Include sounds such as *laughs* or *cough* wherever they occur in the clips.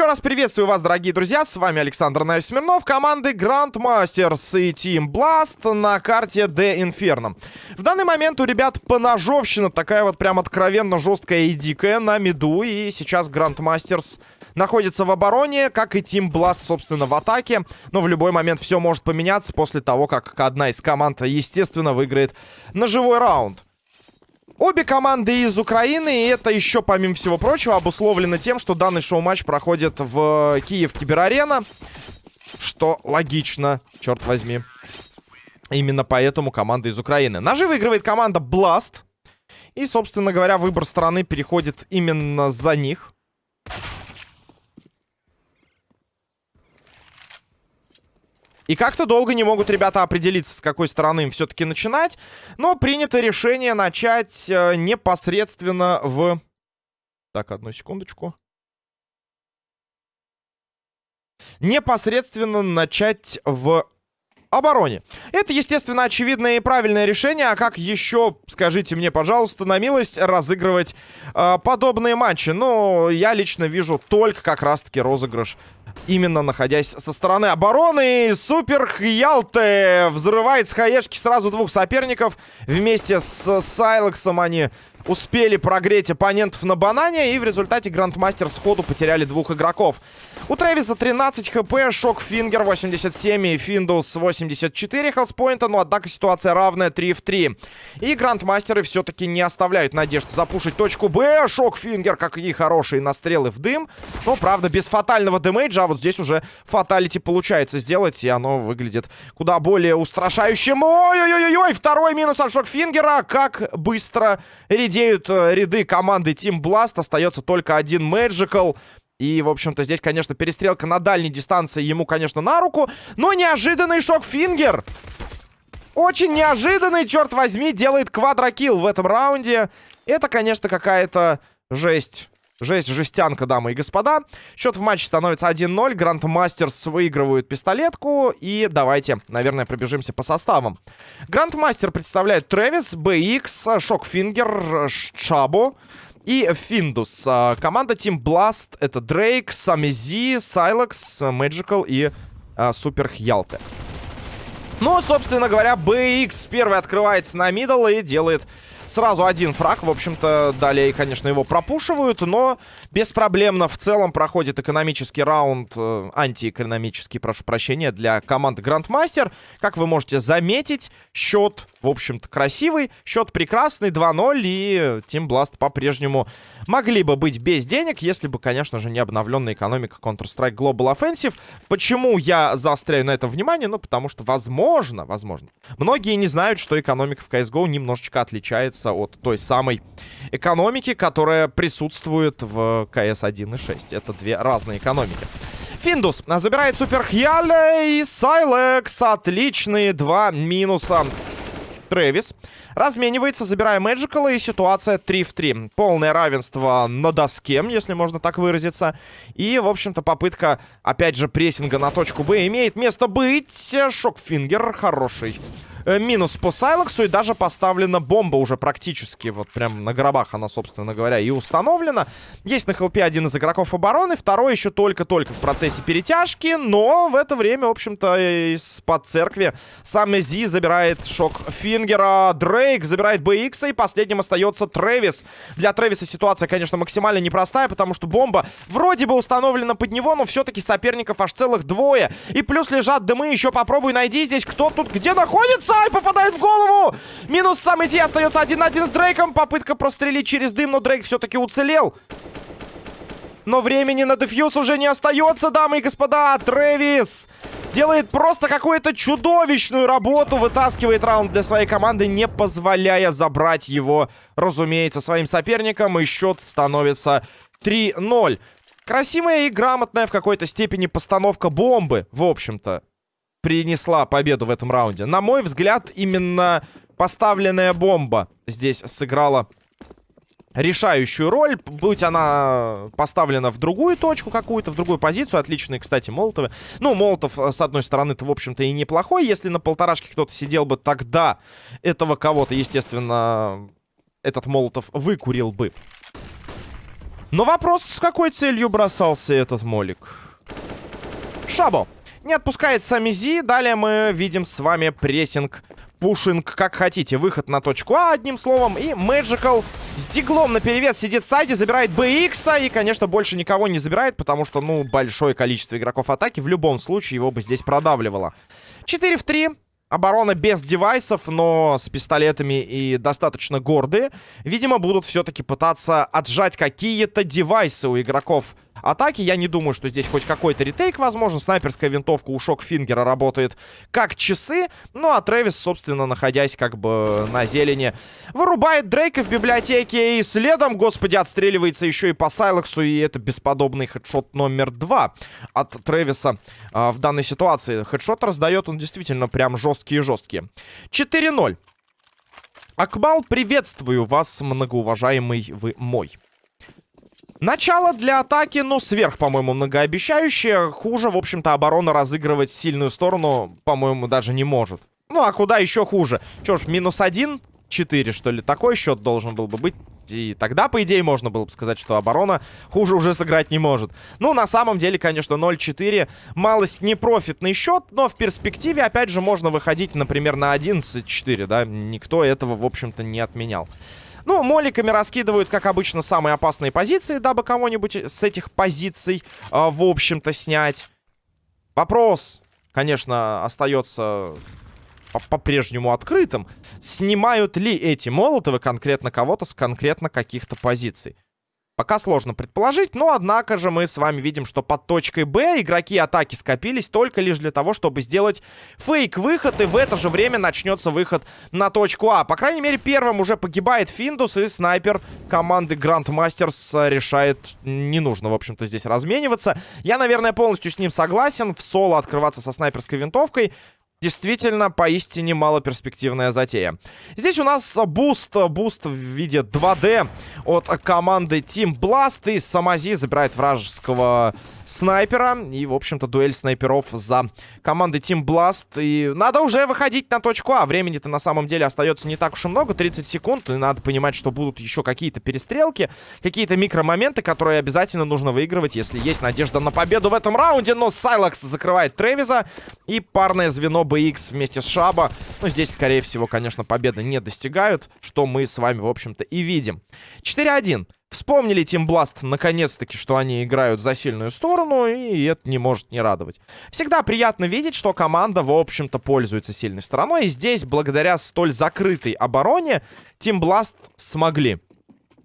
Еще раз приветствую вас, дорогие друзья. С вами Александр Наев Смирнов, команды Grandmasters и Team Blast на карте The Inferno. В данный момент у ребят поножовщина такая вот прям откровенно жесткая и дикая на миду. И сейчас Grandmasters находится в обороне, как и Team Blast, собственно, в атаке. Но в любой момент все может поменяться после того, как одна из команд, естественно, выиграет ножевой раунд. Обе команды из Украины, и это еще, помимо всего прочего, обусловлено тем, что данный шоу-матч проходит в Киев Киберарена. Что логично, черт возьми. Именно поэтому команда из Украины. Ножи выигрывает команда Blast. И, собственно говоря, выбор страны переходит именно за них. И как-то долго не могут ребята определиться, с какой стороны им все-таки начинать. Но принято решение начать э, непосредственно в... Так, одну секундочку. Непосредственно начать в обороне. Это, естественно, очевидное и правильное решение. А как еще, скажите мне, пожалуйста, на милость разыгрывать э, подобные матчи? Ну, я лично вижу только как раз-таки розыгрыш именно находясь со стороны обороны. Супер Хьялте взрывает с хаешки сразу двух соперников. Вместе с Сайлексом они успели прогреть оппонентов на банане. И в результате Грандмастер сходу потеряли двух игроков. У Трэвиса 13 HP, Shock Finger 87 и Финдус 84 health point а. Но, однако, ситуация равная 3 в 3. И Грандмастеры все-таки не оставляют надежд запушить точку Б. Shock Finger, какие хорошие настрелы в дым. Но, правда, без фатального damage а. А вот здесь уже fatality получается сделать. И оно выглядит куда более устрашающим. Ой-ой-ой-ой! Второй минус от Shock Finger а. Как быстро редеют э, ряды команды Team Blast. Остается только один Magical. И, в общем-то, здесь, конечно, перестрелка на дальней дистанции ему, конечно, на руку. Но неожиданный Shock Finger. Очень неожиданный, черт возьми, делает квадро kill в этом раунде. Это, конечно, какая-то жесть. Жесть, жестянка, дамы и господа. Счет в матче становится 1-0. Грандмастерс выигрывают пистолетку. И давайте, наверное, пробежимся по составам. Грандмастер представляет Трэвис, BX, Shock Finger, Шабо и Финдус. А, команда Team Blast это Дрейк, Самизи, Сайлекс, Magical и а, Супер Хьялте. Ну, собственно говоря, BX первый открывается на middle и делает Сразу один фраг, в общем-то, далее, конечно, его пропушивают, но беспроблемно в целом проходит экономический раунд, э, антиэкономический, прошу прощения, для команды Грандмастер. Как вы можете заметить, счет, в общем-то, красивый, счет прекрасный, 2-0, и Team Blast по-прежнему могли бы быть без денег, если бы, конечно же, не обновленная экономика Counter-Strike Global Offensive. Почему я заостряю на этом внимание? Ну, потому что, возможно, возможно, многие не знают, что экономика в CSGO немножечко отличается от той самой экономики, которая присутствует в КС 1.6. Это две разные экономики. Финдус забирает Супер Хьяле и Сайлекс. Отличные два минуса. Трэвис разменивается, забирая Мэджикала, и ситуация 3 в 3. Полное равенство на доске, если можно так выразиться. И, в общем-то, попытка, опять же, прессинга на точку Б имеет место быть. Шокфингер хороший Э, минус по Сайлоксу. И даже поставлена бомба уже практически. Вот прям на гробах она, собственно говоря, и установлена. Есть на хелпе один из игроков обороны. Второй еще только-только в процессе перетяжки. Но в это время, в общем-то, из-под церкви сам Зи забирает шок Фингера. Дрейк забирает BX. И последним остается Трэвис. Для Трэвиса ситуация, конечно, максимально непростая, потому что бомба вроде бы установлена под него, но все-таки соперников аж целых двое. И плюс лежат дымы. Еще попробуй найди здесь, кто тут где находится. Ай, попадает в голову! Минус сам идти, остается один на один с Дрейком. Попытка прострелить через дым, но Дрейк все-таки уцелел. Но времени на дефьюз уже не остается, дамы и господа. Трэвис делает просто какую-то чудовищную работу. Вытаскивает раунд для своей команды, не позволяя забрать его, разумеется, своим соперникам. И счет становится 3-0. Красивая и грамотная в какой-то степени постановка бомбы, в общем-то принесла победу в этом раунде. На мой взгляд, именно поставленная бомба здесь сыграла решающую роль. Будь она поставлена в другую точку какую-то, в другую позицию. Отличные, кстати, молотовы. Ну, молотов, э, с одной стороны-то, в общем-то, и неплохой. Если на полторашке кто-то сидел бы, тогда этого кого-то, естественно, этот молотов выкурил бы. Но вопрос, с какой целью бросался этот молик? Шабо не отпускает сами Зи. Далее мы видим с вами прессинг, пушинг, как хотите. Выход на точку А, одним словом. И Magical с диглом на перевес сидит в сайте, забирает BX. И, конечно, больше никого не забирает, потому что, ну, большое количество игроков атаки в любом случае его бы здесь продавливало. 4 в 3. Оборона без девайсов, но с пистолетами и достаточно гордые. Видимо, будут все-таки пытаться отжать какие-то девайсы у игроков атаки. Я не думаю, что здесь хоть какой-то ретейк возможен. Снайперская винтовка у Шокфингера работает как часы. Ну, а Трэвис, собственно, находясь как бы на зелени, вырубает Дрейка в библиотеке. И следом, господи, отстреливается еще и по Сайлаксу. И это бесподобный хедшот номер два от Трэвиса а, в данной ситуации. Хедшот раздает он действительно прям жесткие-жесткие. 4-0. Акбал, приветствую вас, многоуважаемый вы мой. Начало для атаки, ну, сверх, по-моему, многообещающее. Хуже, в общем-то, оборона разыгрывать сильную сторону, по-моему, даже не может. Ну, а куда еще хуже? Че ж, минус один? четыре, что ли? Такой счет должен был бы быть. И тогда, по идее, можно было бы сказать, что оборона хуже уже сыграть не может. Ну, на самом деле, конечно, 0-4. Малость непрофитный счет, но в перспективе, опять же, можно выходить, например, на 11-4, да? Никто этого, в общем-то, не отменял. Ну, моликами раскидывают, как обычно, самые опасные позиции, дабы кого-нибудь с этих позиций, э, в общем-то, снять. Вопрос, конечно, остается по-прежнему открытым. Снимают ли эти молотовы конкретно кого-то с конкретно каких-то позиций? Пока сложно предположить, но однако же мы с вами видим, что под точкой Б игроки атаки скопились только лишь для того, чтобы сделать фейк-выход, и в это же время начнется выход на точку А. По крайней мере, первым уже погибает Финдус, и снайпер команды Grandmasters решает, не нужно, в общем-то, здесь размениваться. Я, наверное, полностью с ним согласен. В соло открываться со снайперской винтовкой Действительно, поистине малоперспективная затея. Здесь у нас буст, буст в виде 2D от команды Team Blast. И Самази забирает вражеского снайпера. И, в общем-то, дуэль снайперов за командой Team Blast. И надо уже выходить на точку А. Времени-то на самом деле остается не так уж и много, 30 секунд. И надо понимать, что будут еще какие-то перестрелки, какие-то микромоменты, которые обязательно нужно выигрывать, если есть надежда на победу в этом раунде. Но Сайлакс закрывает Тревиза. И парное звено BX вместе с Шаба. Ну, здесь, скорее всего, конечно, победы не достигают, что мы с вами, в общем-то, и видим. 4-1. Вспомнили Team Blast наконец-таки, что они играют за сильную сторону, и это не может не радовать. Всегда приятно видеть, что команда, в общем-то, пользуется сильной стороной. И здесь, благодаря столь закрытой обороне, Team Blast смогли.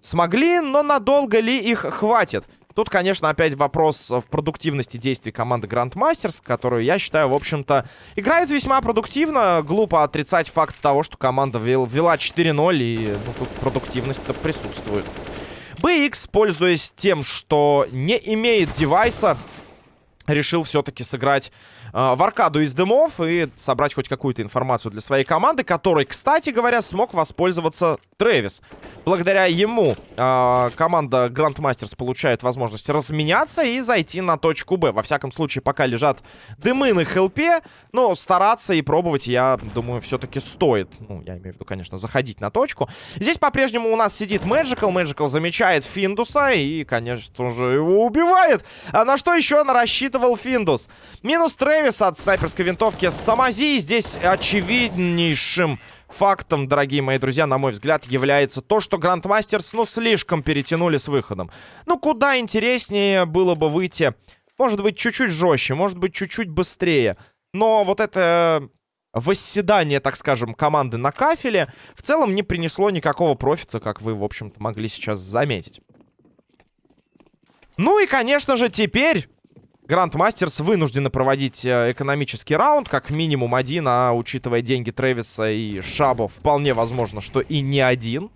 Смогли, но надолго ли их хватит? Тут, конечно, опять вопрос в продуктивности действий команды Grandmasters, которую, я считаю, в общем-то, играет весьма продуктивно. Глупо отрицать факт того, что команда вела 4-0, и ну, тут продуктивность-то присутствует. BX, пользуясь тем, что не имеет девайса, решил все-таки сыграть в аркаду из дымов и собрать хоть какую-то информацию для своей команды, которой, кстати говоря, смог воспользоваться Трэвис. Благодаря ему э, команда Grandmasters получает возможность разменяться и зайти на точку Б. Во всяком случае, пока лежат дымы на хелпе, но стараться и пробовать, я думаю, все-таки стоит. Ну, я имею в виду, конечно, заходить на точку. Здесь по-прежнему у нас сидит Magical. Magical замечает Финдуса и, конечно же, его убивает. А на что еще она рассчитывал Финдус? Минус Трэвис от снайперской винтовки Самази. Здесь очевиднейшим фактом, дорогие мои друзья, на мой взгляд, является то, что Грандмастерс, ну, слишком перетянули с выходом. Ну, куда интереснее было бы выйти, может быть, чуть-чуть жестче, может быть, чуть-чуть быстрее. Но вот это восседание, так скажем, команды на кафеле в целом не принесло никакого профита, как вы, в общем-то, могли сейчас заметить. Ну и, конечно же, теперь Грандмастерс вынуждены проводить э, экономический раунд, как минимум один, а учитывая деньги Трэвиса и Шабо, вполне возможно, что и не один.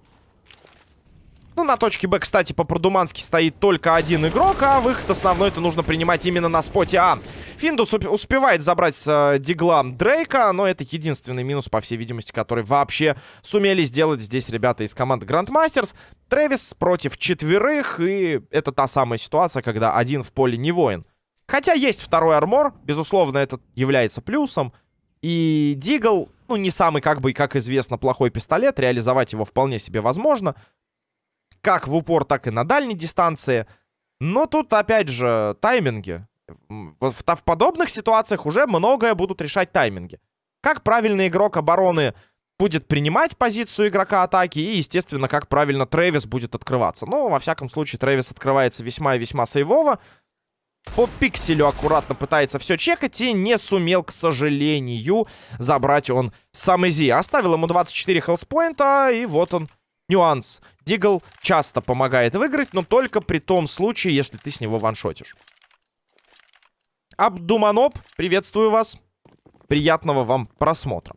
Ну, на точке Б, кстати, по-продумански стоит только один игрок, а выход основной-то нужно принимать именно на споте А. Финдус успевает забрать с э, дигла Дрейка, но это единственный минус, по всей видимости, который вообще сумели сделать здесь ребята из команды Грандмастерс. Трэвис против четверых, и это та самая ситуация, когда один в поле не воин. Хотя есть второй армор, безусловно, это является плюсом. И Дигл, ну, не самый, как бы, как известно, плохой пистолет. Реализовать его вполне себе возможно. как в упор, так и на дальней дистанции. Но тут, опять же, тайминги. В, в, в подобных ситуациях уже многое будут решать тайминги. Как правильный игрок обороны будет принимать позицию игрока атаки и, естественно, как правильно Трэвис будет открываться. Ну, во всяком случае, Трэвис открывается весьма и весьма сейвово. По пикселю аккуратно пытается все чекать и не сумел, к сожалению, забрать он сам Изи. Оставил ему 24 хелспоинта, и вот он нюанс. Дигл часто помогает выиграть, но только при том случае, если ты с него ваншотишь. Абдуманоп, приветствую вас. Приятного вам просмотра.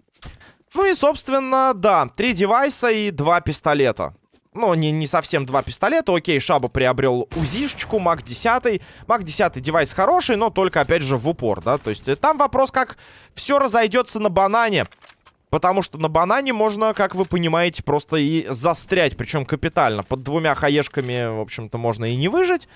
Ну и, собственно, да, три девайса и два пистолета. Ну, не, не совсем два пистолета. Окей, Шаба приобрел УЗИшечку, МАК 10. МАК 10 девайс хороший, но только, опять же, в упор, да. То есть э, там вопрос, как все разойдется на банане. Потому что на банане можно, как вы понимаете, просто и застрять. Причем капитально. Под двумя хаешками, в общем-то, можно и не выжить.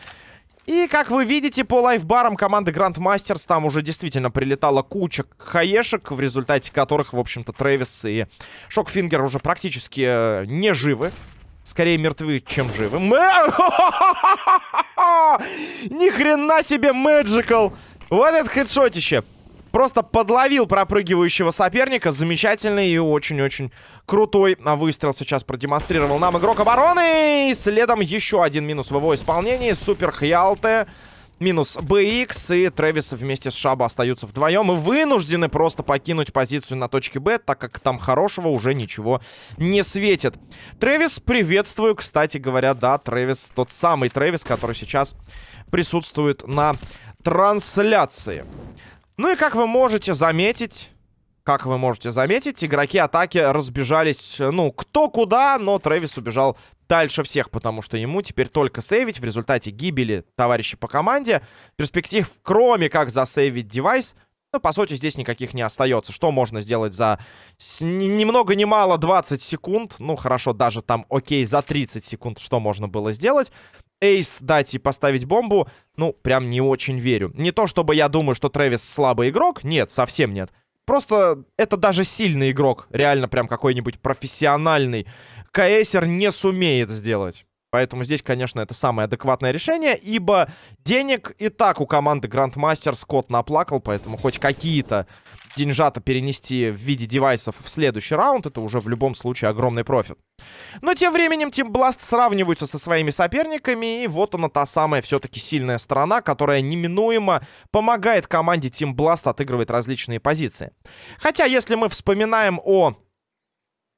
И, как вы видите, по лайфбарам команды Grandmasters там уже действительно прилетала куча хаешек, в результате которых, в общем-то, Трэвис и Шокфингер уже практически э, не живы. Скорее мертвы, чем живы. *laughs* Ни хрена себе Мэджикал! Вот это хедшотище! Просто подловил пропрыгивающего соперника. Замечательный и очень-очень крутой выстрел сейчас продемонстрировал нам игрок обороны. И следом еще один минус в его исполнении. Супер Хьялте. Минус BX и Трэвис вместе с Шаба остаются вдвоем и вынуждены просто покинуть позицию на точке Б, так как там хорошего уже ничего не светит. Трэвис, приветствую, кстати говоря, да, Трэвис, тот самый Трэвис, который сейчас присутствует на трансляции. Ну и как вы можете заметить... Как вы можете заметить, игроки атаки разбежались, ну, кто куда, но Трэвис убежал дальше всех, потому что ему теперь только сейвить в результате гибели товарища по команде. Перспектив, кроме как засейвить девайс, ну, по сути, здесь никаких не остается. Что можно сделать за ни много ни мало 20 секунд? Ну, хорошо, даже там, окей, за 30 секунд что можно было сделать? Эйс дать и поставить бомбу, ну, прям не очень верю. Не то, чтобы я думаю, что Трэвис слабый игрок. Нет, совсем нет. Просто это даже сильный игрок. Реально прям какой-нибудь профессиональный. КСер не сумеет сделать. Поэтому здесь, конечно, это самое адекватное решение, ибо денег и так у команды Grandmaster Скотт наплакал, поэтому хоть какие-то деньжата перенести в виде девайсов в следующий раунд, это уже в любом случае огромный профит. Но тем временем Team Blast сравниваются со своими соперниками, и вот она та самая все-таки сильная сторона, которая неминуемо помогает команде Team Blast отыгрывать различные позиции. Хотя, если мы вспоминаем о...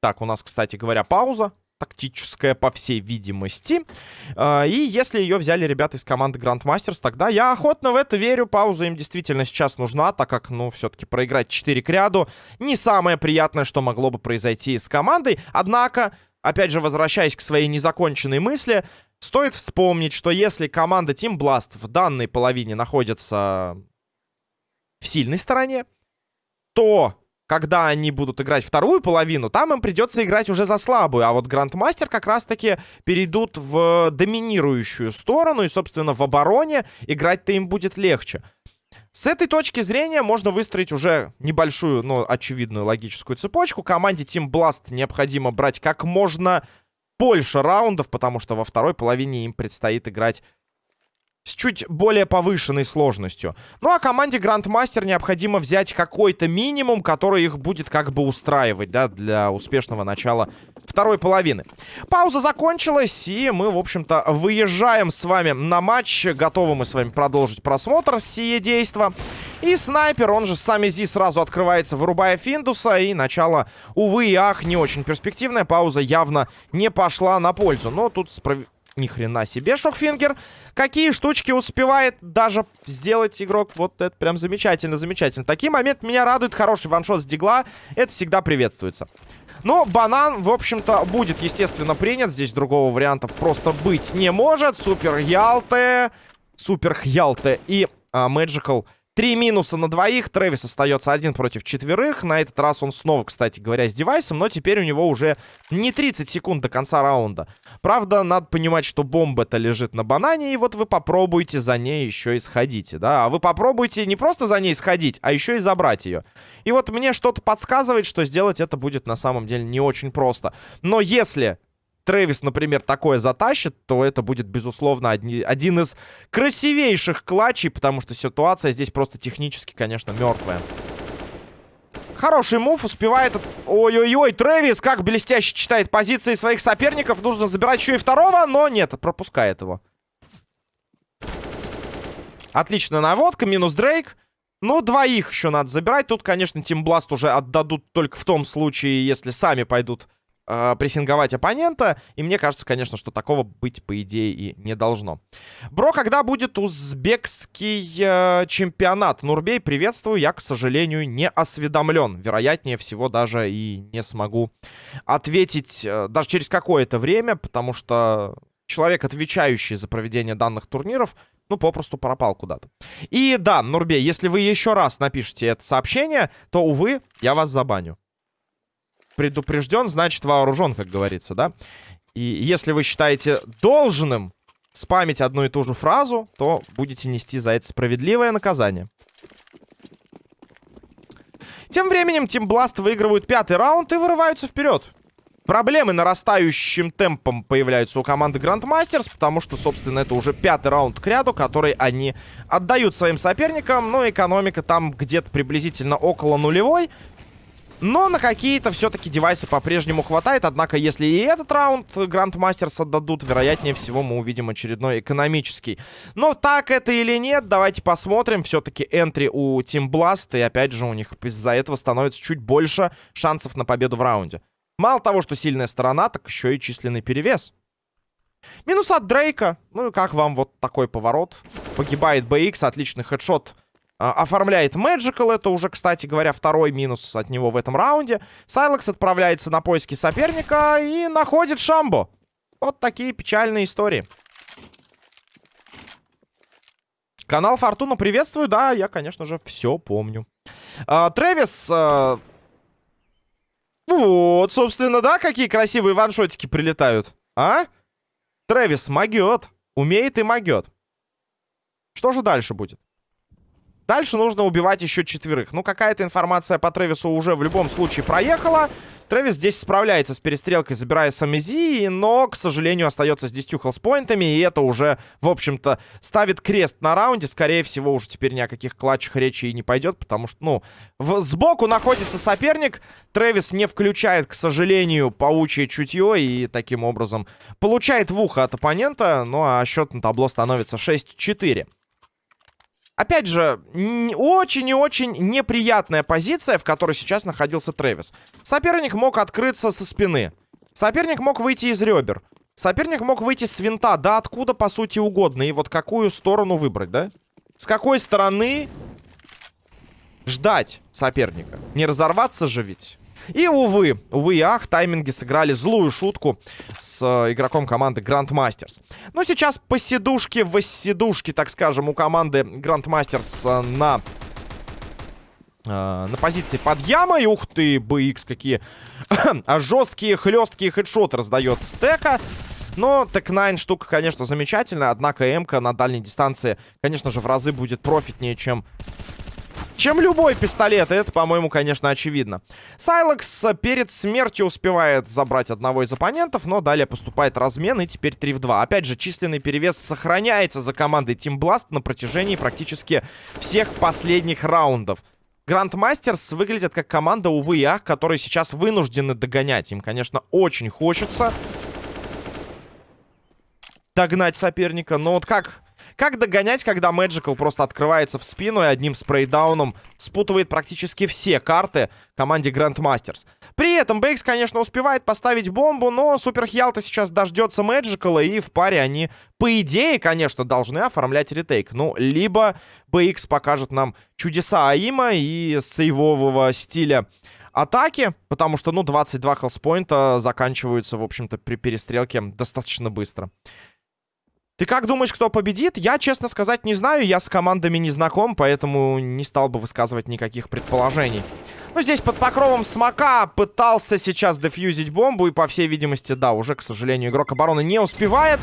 Так, у нас, кстати говоря, пауза тактическая, по всей видимости. А, и если ее взяли ребята из команды Grandmasters, тогда я охотно в это верю. Пауза им действительно сейчас нужна, так как, ну, все-таки проиграть 4 к ряду не самое приятное, что могло бы произойти с командой. Однако, опять же, возвращаясь к своей незаконченной мысли, стоит вспомнить, что если команда Team Blast в данной половине находится в сильной стороне, то когда они будут играть вторую половину, там им придется играть уже за слабую. А вот Грандмастер как раз-таки перейдут в доминирующую сторону. И, собственно, в обороне играть-то им будет легче. С этой точки зрения можно выстроить уже небольшую, но очевидную логическую цепочку. Команде Team Blast необходимо брать как можно больше раундов, потому что во второй половине им предстоит играть с чуть более повышенной сложностью. Ну а команде Грандмастер необходимо взять какой-то минимум, который их будет как бы устраивать, да, для успешного начала второй половины. Пауза закончилась, и мы, в общем-то, выезжаем с вами на матч. Готовы мы с вами продолжить просмотр сие действа. И снайпер, он же сами Зи, сразу открывается, вырубая Финдуса. И начало, увы и ах, не очень перспективная. Пауза явно не пошла на пользу. Но тут справедливо ни хрена себе, Шокфингер. Какие штучки успевает даже сделать игрок. Вот это прям замечательно, замечательно. Такие моменты меня радуют. Хороший ваншот с дигла. Это всегда приветствуется. Но банан, в общем-то, будет, естественно, принят. Здесь другого варианта просто быть не может. Супер Ялте. Супер Хьялте и а, Magical Три минуса на двоих. Трэвис остается один против четверых. На этот раз он снова, кстати говоря, с девайсом. Но теперь у него уже не 30 секунд до конца раунда. Правда, надо понимать, что бомба-то лежит на банане. И вот вы попробуйте за ней еще и сходите, да? А вы попробуйте не просто за ней сходить, а еще и забрать ее. И вот мне что-то подсказывает, что сделать это будет на самом деле не очень просто. Но если Трэвис, например, такое затащит, то это будет, безусловно, одни, один из красивейших клатчей, потому что ситуация здесь просто технически, конечно, мертвая. Хороший мув, успевает... Ой-ой-ой, Трэвис как блестяще читает позиции своих соперников. Нужно забирать еще и второго, но нет, пропускает его. Отличная наводка, минус Дрейк. Ну, двоих еще надо забирать. Тут, конечно, Тимбласт уже отдадут только в том случае, если сами пойдут э, прессинговать оппонента. И мне кажется, конечно, что такого быть, по идее, и не должно. Бро, когда будет узбекский э, чемпионат? Нурбей, приветствую. Я, к сожалению, не осведомлен. Вероятнее всего, даже и не смогу ответить э, даже через какое-то время, потому что человек, отвечающий за проведение данных турниров, ну, попросту пропал куда-то. И да, Нурбей, если вы еще раз напишите это сообщение, то, увы, я вас забаню. Предупрежден, значит вооружен, как говорится, да? И если вы считаете должным спамить одну и ту же фразу, то будете нести за это справедливое наказание. Тем временем Team Blast выигрывают пятый раунд и вырываются вперед. Проблемы нарастающим темпом появляются у команды Grandmasters, потому что, собственно, это уже пятый раунд к ряду, который они отдают своим соперникам. Но экономика там где-то приблизительно около нулевой. Но на какие-то все-таки девайсы по-прежнему хватает. Однако, если и этот раунд Grandmasters отдадут, вероятнее всего мы увидим очередной экономический. Но так это или нет, давайте посмотрим. Все-таки энтри у Team Blast. И опять же, у них из-за этого становится чуть больше шансов на победу в раунде. Мало того, что сильная сторона, так еще и численный перевес. Минус от Дрейка. Ну и как вам вот такой поворот? Погибает BX, отличный хедшот. А, оформляет Magical, это уже, кстати говоря, второй минус от него в этом раунде. Сайлекс отправляется на поиски соперника и находит Шамбо. Вот такие печальные истории. Канал Фортуна приветствую, да, я, конечно же, все помню. А, Трэвис а, вот, собственно, да, какие красивые ваншотики прилетают. А? Трэвис могет. Умеет и могет. Что же дальше будет? Дальше нужно убивать еще четверых. Ну, какая-то информация по Трэвису уже в любом случае проехала. Трэвис здесь справляется с перестрелкой, забирая Самизи, но, к сожалению, остается с 10 хелспоинтами, и это уже, в общем-то, ставит крест на раунде. Скорее всего, уже теперь ни о каких клатчах речи и не пойдет, потому что, ну, в, сбоку находится соперник. Трэвис не включает, к сожалению, паучье чутье и таким образом получает в ухо от оппонента, ну а счет на табло становится 6-4. Опять же, очень и очень неприятная позиция, в которой сейчас находился Трэвис. Соперник мог открыться со спины. Соперник мог выйти из ребер. Соперник мог выйти с винта, да откуда, по сути, угодно. И вот какую сторону выбрать, да? С какой стороны ждать соперника? Не разорваться же ведь? И, увы, увы и ах, тайминги сыграли злую шутку с э, игроком команды Grandmasters. Но сейчас по сидушке, в сидушке, так скажем, у команды Grandmasters э, на... Э, на позиции под ямой. Ух ты, BX какие а *clears throat* жесткие, хлесткие хедшоты раздает с тека. Но Tec-9 штука, конечно, замечательная. Однако м на дальней дистанции, конечно же, в разы будет профитнее, чем чем любой пистолет. это, по-моему, конечно, очевидно. Сайлекс перед смертью успевает забрать одного из оппонентов, но далее поступает размен, и теперь 3 в 2. Опять же, численный перевес сохраняется за командой Team Blast на протяжении практически всех последних раундов. Грандмастерс выглядят как команда, увы и ах, которые сейчас вынуждены догонять. Им, конечно, очень хочется догнать соперника, но вот как как догонять, когда Magical просто открывается в спину и одним спрейдауном спутывает практически все карты команде Grandmasters? При этом Бейкс, конечно, успевает поставить бомбу, но Супер Хьялта сейчас дождется Magical, и в паре они, по идее, конечно, должны оформлять ретейк. Ну, либо BX покажет нам чудеса Аима и сейвового стиля атаки, потому что, ну, 22 хелспоинта заканчиваются, в общем-то, при перестрелке достаточно быстро. Ты как думаешь, кто победит? Я, честно сказать, не знаю. Я с командами не знаком, поэтому не стал бы высказывать никаких предположений. Ну, здесь под покровом смока пытался сейчас дефьюзить бомбу. И, по всей видимости, да, уже, к сожалению, игрок обороны не успевает.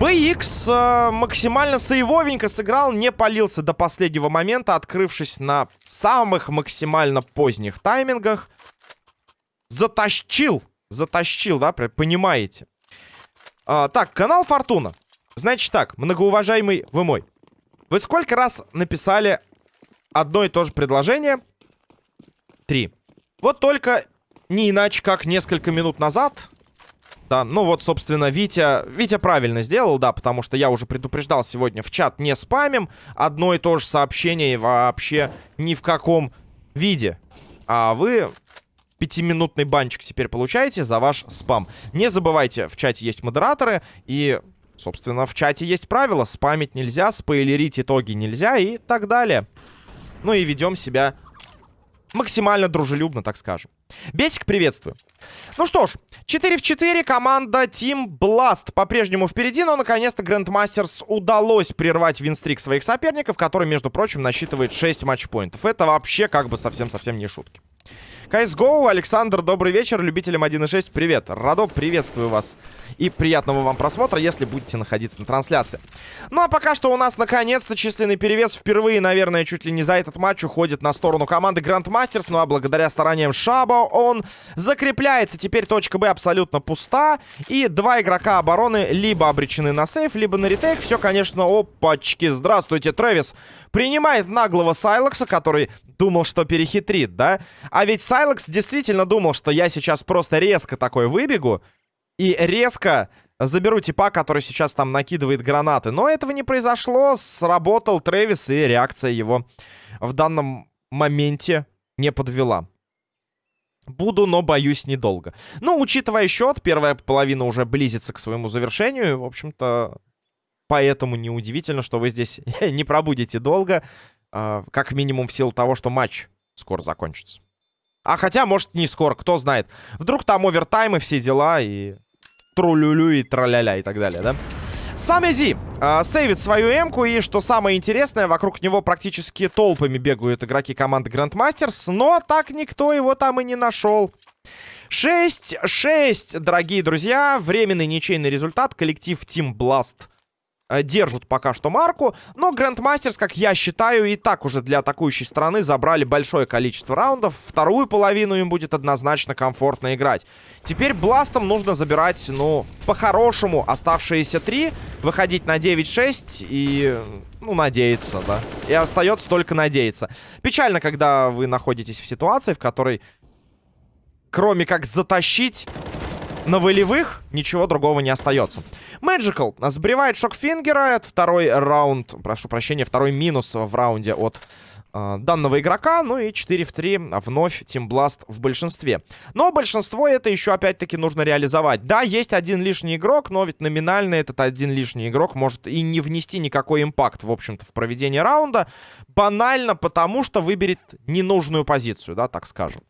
BX э, максимально сейвовенько сыграл, не полился до последнего момента, открывшись на самых максимально поздних таймингах. Затащил, затащил, да, понимаете? А, так, канал Фортуна. Значит так, многоуважаемый вы мой. Вы сколько раз написали одно и то же предложение? Три. Вот только не иначе, как несколько минут назад да, ну вот, собственно, Витя... Витя правильно сделал, да, потому что я уже предупреждал сегодня в чат не спамим. Одно и то же сообщение вообще ни в каком виде. А вы пятиминутный банчик теперь получаете за ваш спам. Не забывайте, в чате есть модераторы и... Собственно, в чате есть правила. Спамить нельзя, спойлерить итоги нельзя и так далее. Ну и ведем себя максимально дружелюбно, так скажем. Бесик, приветствую. Ну что ж, 4 в 4, команда Team Blast по-прежнему впереди, но наконец-то Grandmasters удалось прервать винстрик своих соперников, который, между прочим, насчитывает 6 матчпоинтов. Это вообще как бы совсем-совсем не шутки. CSGO, Александр, добрый вечер, любителям 1.6, привет. Радо, приветствую вас. И приятного вам просмотра, если будете находиться на трансляции. Ну а пока что у нас наконец-то численный перевес впервые, наверное, чуть ли не за этот матч уходит на сторону команды Grandmasters. Ну а благодаря стараниям Шаба он закрепляется. Теперь точка Б абсолютно пуста. И два игрока обороны либо обречены на сейф, либо на ретейк. Все, конечно, опачки. Здравствуйте, Трэвис. Принимает наглого Сайлекса, который думал, что перехитрит, да? А ведь Сайлекс действительно думал, что я сейчас просто резко такой выбегу и резко заберу типа, который сейчас там накидывает гранаты. Но этого не произошло, сработал Трэвис, и реакция его в данном моменте не подвела. Буду, но боюсь недолго. Ну, учитывая счет, первая половина уже близится к своему завершению. В общем-то, поэтому неудивительно, что вы здесь *laughs* не пробудете долго. А, как минимум в силу того, что матч скоро закончится. А хотя, может, не скоро, кто знает. Вдруг там овертайм и все дела, и трулюлю, и траля-ля, и так далее, да? Сам Изи э, сейвит свою эмку, и что самое интересное, вокруг него практически толпами бегают игроки команды Grandmasters, но так никто его там и не нашел. 6-6, дорогие друзья, временный ничейный результат, коллектив Team Blast держат пока что марку. Но Грандмастерс, как я считаю, и так уже для атакующей стороны забрали большое количество раундов. Вторую половину им будет однозначно комфортно играть. Теперь Бластом нужно забирать, ну, по-хорошему оставшиеся три. Выходить на 9-6 и, ну, надеяться, да. И остается только надеяться. Печально, когда вы находитесь в ситуации, в которой, кроме как затащить на волевых ничего другого не остается. Magical сбривает Шокфингера. Это второй раунд, прошу прощения, второй минус в раунде от э, данного игрока. Ну и 4 в 3 вновь Blast в большинстве. Но большинство это еще опять-таки нужно реализовать. Да, есть один лишний игрок, но ведь номинально этот один лишний игрок может и не внести никакой импакт, в общем-то, в проведение раунда. Банально потому, что выберет ненужную позицию, да, так скажем.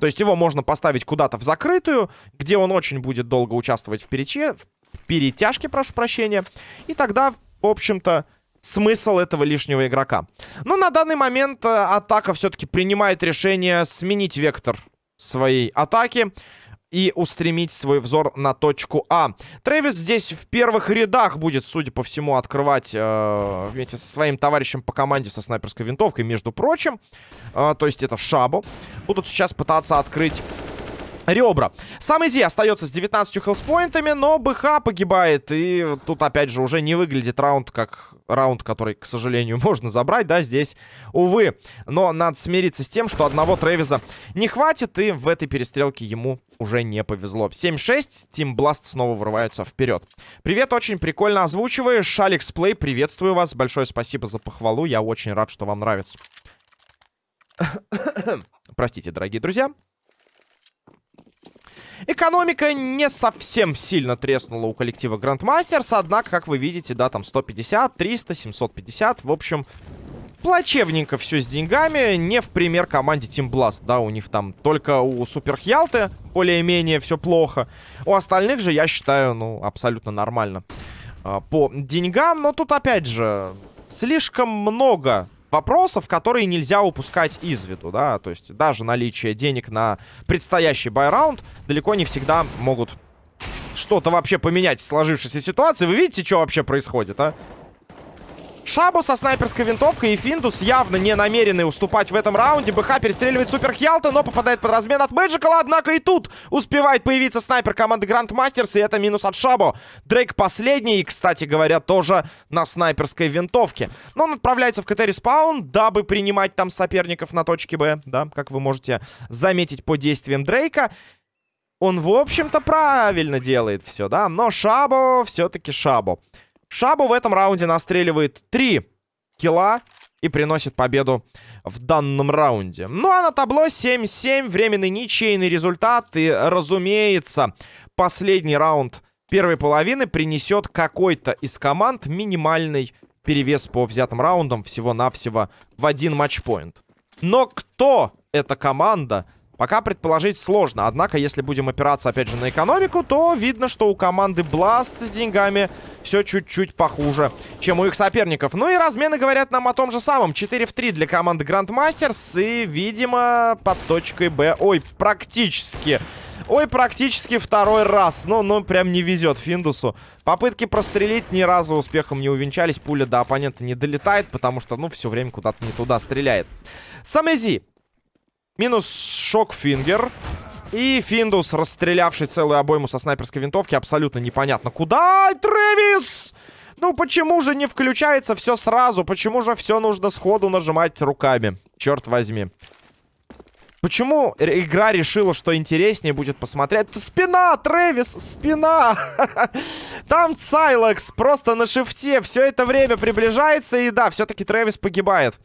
То есть его можно поставить куда-то в закрытую, где он очень будет долго участвовать в, перече... в перетяжке, прошу прощения. И тогда, в общем-то, смысл этого лишнего игрока. Но на данный момент э, атака все-таки принимает решение сменить вектор своей атаки и устремить свой взор на точку А. Трэвис здесь в первых рядах будет, судя по всему, открывать э, вместе со своим товарищем по команде со снайперской винтовкой, между прочим. Э, то есть это Шабу. Будут сейчас пытаться открыть ребра. Сам Изи остается с 19 хелспоинтами, но БХ погибает. И тут, опять же, уже не выглядит раунд как раунд, который, к сожалению, *laughs* можно забрать, да, здесь, увы. Но надо смириться с тем, что одного Трэвиза не хватит, и в этой перестрелке ему уже не повезло. 7-6, Team Blast снова вырываются вперед. Привет, очень прикольно озвучиваешь. Алекс Плей, приветствую вас. Большое спасибо за похвалу, я очень рад, что вам нравится. *coughs* Простите, дорогие друзья. Экономика не совсем сильно треснула у коллектива Grandmasters, однако, как вы видите, да, там 150, 300, 750, в общем, плачевненько все с деньгами, не в пример команде Team Blast, да, у них там только у Супер Хьялты более-менее все плохо, у остальных же, я считаю, ну, абсолютно нормально а, по деньгам, но тут, опять же, слишком много вопросов, которые нельзя упускать из виду, да, то есть даже наличие денег на предстоящий байраунд далеко не всегда могут что-то вообще поменять в сложившейся ситуации. Вы видите, что вообще происходит, а? Шабу со снайперской винтовкой и Финдус явно не намерены уступать в этом раунде. БХ перестреливает Супер Хьялта, но попадает под размен от Мэджикала. Однако и тут успевает появиться снайпер команды Гранд Мастерс, и это минус от Шабу. Дрейк последний, и, кстати говоря, тоже на снайперской винтовке. Но он отправляется в CT-respawn, дабы принимать там соперников на точке Б, да, как вы можете заметить по действиям Дрейка. Он, в общем-то, правильно делает все, да, но Шабу все-таки Шабу. Шабу в этом раунде настреливает 3 килла и приносит победу в данном раунде. Ну а на табло 7-7, временный ничейный результат. И, разумеется, последний раунд первой половины принесет какой-то из команд минимальный перевес по взятым раундам всего-навсего в один матчпоинт. Но кто эта команда, Пока предположить сложно. Однако, если будем опираться, опять же, на экономику, то видно, что у команды Blast с деньгами все чуть-чуть похуже, чем у их соперников. Ну и размены говорят нам о том же самом. 4 в 3 для команды Grandmasters. И, видимо, под точкой Б... Ой, практически... Ой, практически второй раз. Ну, ну, прям не везет Финдусу. Попытки прострелить ни разу успехом не увенчались. Пуля до оппонента не долетает, потому что, ну, все время куда-то не туда стреляет. Самези Минус шок-фингер. И Финдус, расстрелявший целую обойму со снайперской винтовки, абсолютно непонятно. Куда? Трэвис! Ну почему же не включается все сразу? Почему же все нужно сходу нажимать руками? Черт возьми. Почему игра решила, что интереснее будет посмотреть? Спина, Трэвис, спина! *laughs* Там Сайлекс просто на шифте все это время приближается. И да, все-таки Трэвис погибает.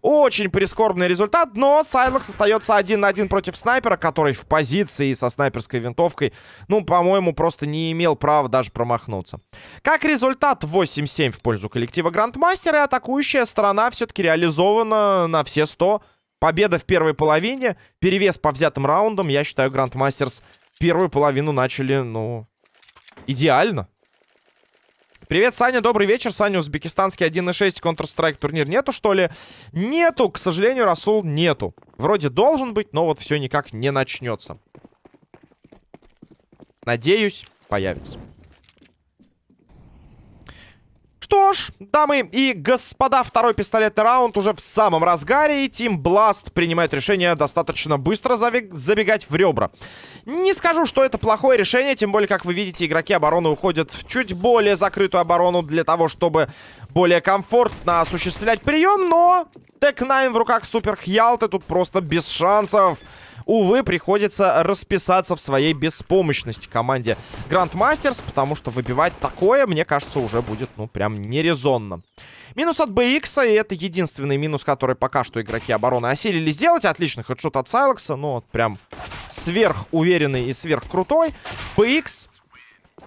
Очень прискорбный результат, но Сайлекс остается один на один против снайпера, который в позиции со снайперской винтовкой, ну, по-моему, просто не имел права даже промахнуться. Как результат, 8-7 в пользу коллектива Грандмастера, и атакующая сторона все-таки реализована на все 100. Победа в первой половине, перевес по взятым раундам. Я считаю, Грандмастерс первую половину начали, ну, идеально. Привет, Саня, добрый вечер. Саня, узбекистанский 1.6 Counter-Strike турнир нету, что ли? Нету, к сожалению, Расул нету. Вроде должен быть, но вот все никак не начнется. Надеюсь, появится. Что ж, дамы и господа, второй пистолетный раунд уже в самом разгаре. И Тим Бласт принимает решение достаточно быстро забегать в ребра. Не скажу, что это плохое решение, тем более, как вы видите, игроки обороны уходят в чуть более закрытую оборону для того, чтобы более комфортно осуществлять прием. Но Tec-9 в руках Супер Хьялты тут просто без шансов. Увы, приходится расписаться в своей беспомощности команде Грандмастерс, потому что выбивать такое, мне кажется, уже будет, ну, прям нерезонно. Минус от BX, и это единственный минус, который пока что игроки обороны осилили сделать. Отличный хедшот от Сайлекса, ну, вот прям сверхуверенный и сверхкрутой. BX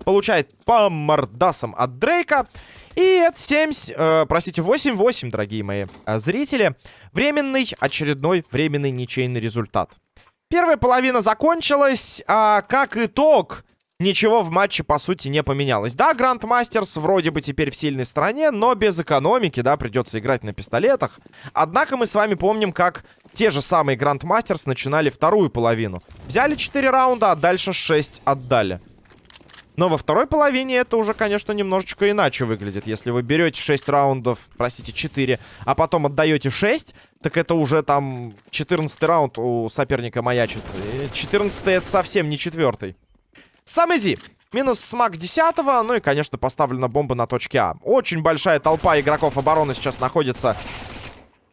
получает по мордасам от Дрейка. И это 7, э, простите, 8-8, дорогие мои э, зрители. Временный, очередной временный ничейный результат. Первая половина закончилась, а как итог, ничего в матче, по сути, не поменялось. Да, Гранд Мастерс вроде бы теперь в сильной стороне, но без экономики, да, придется играть на пистолетах. Однако мы с вами помним, как те же самые Гранд Мастерс начинали вторую половину. Взяли 4 раунда, а дальше 6 отдали. Но во второй половине это уже, конечно, немножечко иначе выглядит. Если вы берете 6 раундов, простите, 4, а потом отдаете 6, так это уже там 14 раунд у соперника маячит. 14 это совсем не четвертый. Сам изи. Минус смак 10 ну и, конечно, поставлена бомба на точке А. Очень большая толпа игроков обороны сейчас находится.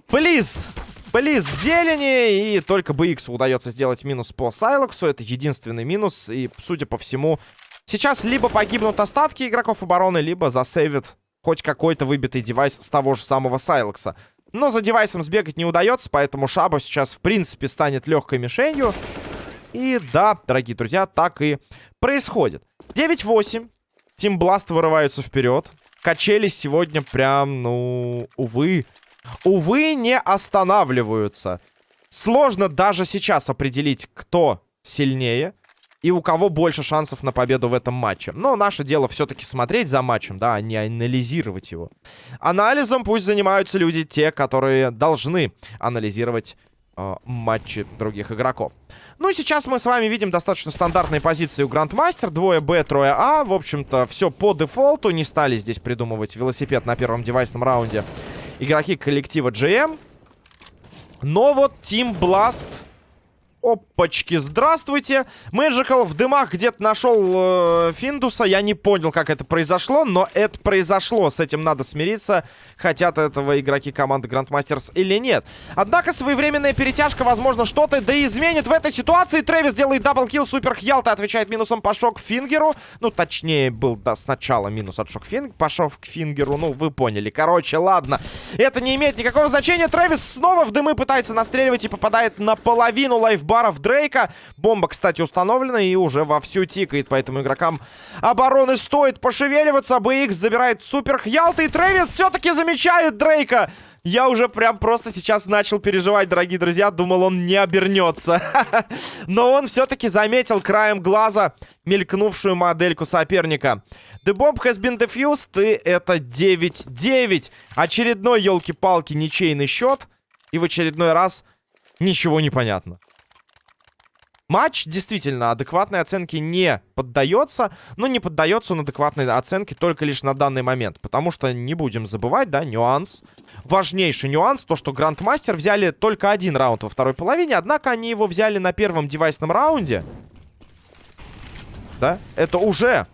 Плиз! Плиз зелени, и только BX удается сделать минус по Сайлоксу. Это единственный минус, и, судя по всему, Сейчас либо погибнут остатки игроков обороны, либо засейвит хоть какой-то выбитый девайс с того же самого Сайлекса. Но за девайсом сбегать не удается, поэтому Шабу сейчас, в принципе, станет легкой мишенью. И да, дорогие друзья, так и происходит. 9-8. Тим Бласт вырываются вперед. Качели сегодня прям, ну, увы. Увы, не останавливаются. Сложно даже сейчас определить, кто сильнее и у кого больше шансов на победу в этом матче. Но наше дело все-таки смотреть за матчем, да, а не анализировать его. Анализом пусть занимаются люди, те, которые должны анализировать э, матчи других игроков. Ну, сейчас мы с вами видим достаточно стандартные позиции у Грандмастер. Двое Б, трое А. В общем-то, все по дефолту. Не стали здесь придумывать велосипед на первом девайсном раунде. Игроки коллектива GM. Но вот Team Blast Опачки, здравствуйте. Мэджикал в дымах где-то нашел э, Финдуса. Я не понял, как это произошло, но это произошло. С этим надо смириться. Хотят этого игроки команды Grandmasters или нет. Однако своевременная перетяжка, возможно, что-то да изменит в этой ситуации. Трэвис делает double kill. Супер Хьялта отвечает минусом по шок-фингеру. Ну, точнее, был да, сначала минус от шок-фингера. По шок-фингеру, ну, вы поняли. Короче, ладно. Это не имеет никакого значения. Трэвис снова в дымы пытается настреливать и попадает наполовину лайфбоя баров Дрейка. Бомба, кстати, установлена и уже вовсю тикает. Поэтому игрокам обороны стоит пошевеливаться. БХ забирает супер Хьялта. И Трэвис все-таки замечает Дрейка. Я уже прям просто сейчас начал переживать, дорогие друзья. Думал, он не обернется. *laughs* Но он все-таки заметил краем глаза мелькнувшую модельку соперника. The bomb has been defused, и это 9-9. Очередной, елки-палки, ничейный счет. И в очередной раз ничего не понятно. Матч действительно адекватной оценке не поддается, но не поддается он адекватной оценке только лишь на данный момент. Потому что не будем забывать, да, нюанс. Важнейший нюанс, то что Грандмастер взяли только один раунд во второй половине, однако они его взяли на первом девайсном раунде. Да, это уже